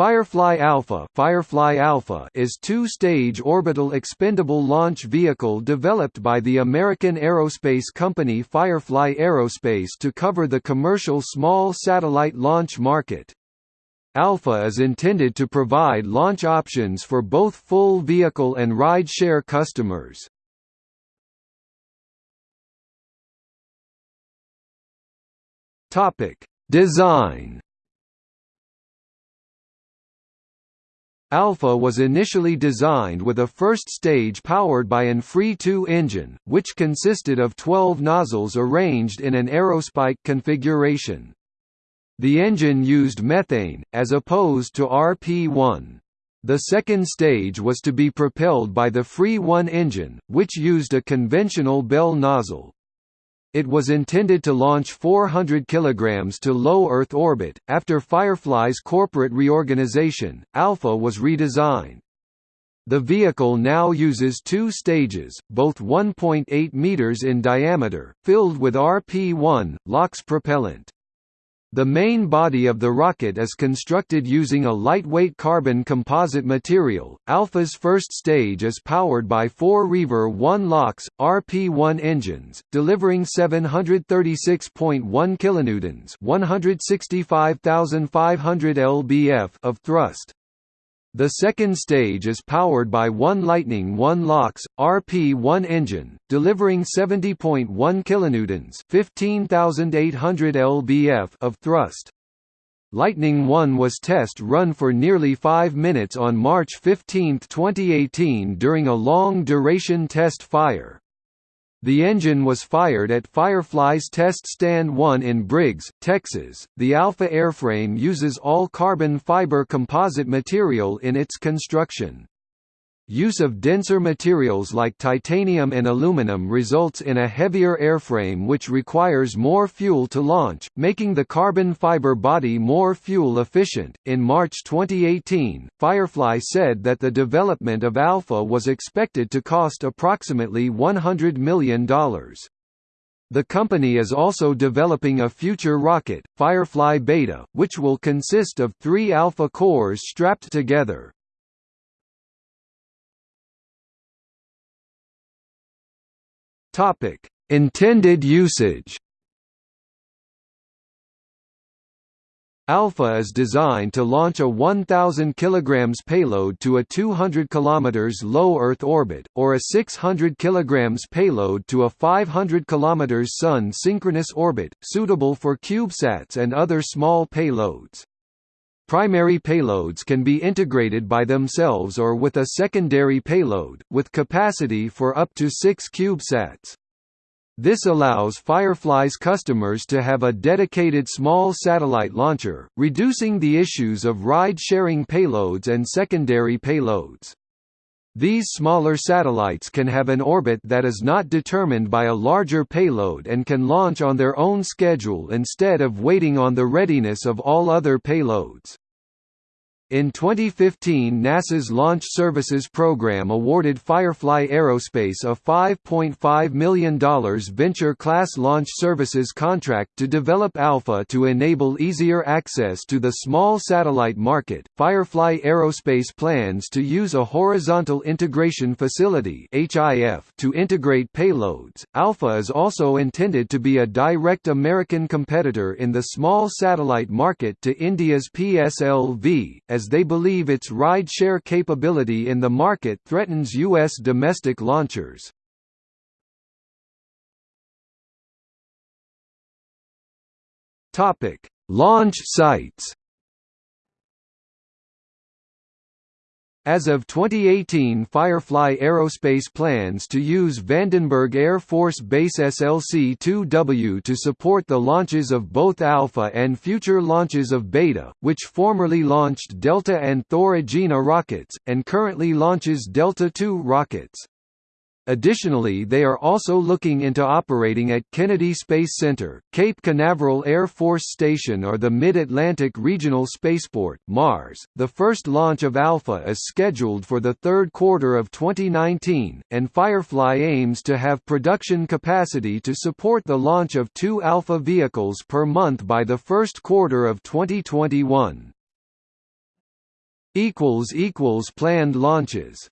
Firefly Alpha, Firefly Alpha is two-stage orbital expendable launch vehicle developed by the American aerospace company Firefly Aerospace to cover the commercial small satellite launch market. Alpha is intended to provide launch options for both full vehicle and ride-share customers. Design Alpha was initially designed with a first stage powered by an FRE-2 engine, which consisted of 12 nozzles arranged in an aerospike configuration. The engine used methane, as opposed to RP-1. The second stage was to be propelled by the FRE-1 engine, which used a conventional Bell nozzle. It was intended to launch 400 kg to low Earth orbit. After Firefly's corporate reorganization, Alpha was redesigned. The vehicle now uses two stages, both 1.8 meters in diameter, filled with RP-1, LOX propellant. The main body of the rocket is constructed using a lightweight carbon composite material. Alpha's first stage is powered by four Reaver 1 LOX RP1 engines, delivering 736.1 kilonewtons, 165,500 lbf of thrust. The second stage is powered by one Lightning 1 LOX RP1 engine, delivering 70.1 kilonewtons, 15,800 lbf of thrust. Lightning 1 was test run for nearly 5 minutes on March 15, 2018 during a long-duration test fire. The engine was fired at Firefly's Test Stand 1 in Briggs, Texas. The Alpha airframe uses all carbon fiber composite material in its construction. Use of denser materials like titanium and aluminum results in a heavier airframe which requires more fuel to launch, making the carbon fiber body more fuel efficient. In March 2018, Firefly said that the development of Alpha was expected to cost approximately $100 million. The company is also developing a future rocket, Firefly Beta, which will consist of three Alpha cores strapped together. Topic: Intended usage. Alpha is designed to launch a 1000 kg payload to a 200 km low Earth orbit, or a 600 kg payload to a 500 km Sun synchronous orbit, suitable for CubeSats and other small payloads. Primary payloads can be integrated by themselves or with a secondary payload, with capacity for up to six CubeSats. This allows Firefly's customers to have a dedicated small satellite launcher, reducing the issues of ride-sharing payloads and secondary payloads. These smaller satellites can have an orbit that is not determined by a larger payload and can launch on their own schedule instead of waiting on the readiness of all other payloads. In 2015 NASA's Launch Services Program awarded Firefly Aerospace a $5.5 million Venture-class launch services contract to develop Alpha to enable easier access to the small satellite market. Firefly Aerospace plans to use a Horizontal Integration Facility (HIF) to integrate payloads. Alpha is also intended to be a direct American competitor in the small satellite market to India's PSLV, as as they believe its ride-share capability in the market threatens U.S. domestic launchers. Launch sites As of 2018 Firefly Aerospace plans to use Vandenberg Air Force Base SLC-2W to support the launches of both Alpha and future launches of Beta, which formerly launched Delta and Thor Agena rockets, and currently launches Delta II rockets. Additionally they are also looking into operating at Kennedy Space Center, Cape Canaveral Air Force Station or the Mid-Atlantic Regional Spaceport Mars. .The first launch of Alpha is scheduled for the third quarter of 2019, and Firefly aims to have production capacity to support the launch of two Alpha vehicles per month by the first quarter of 2021. Planned launches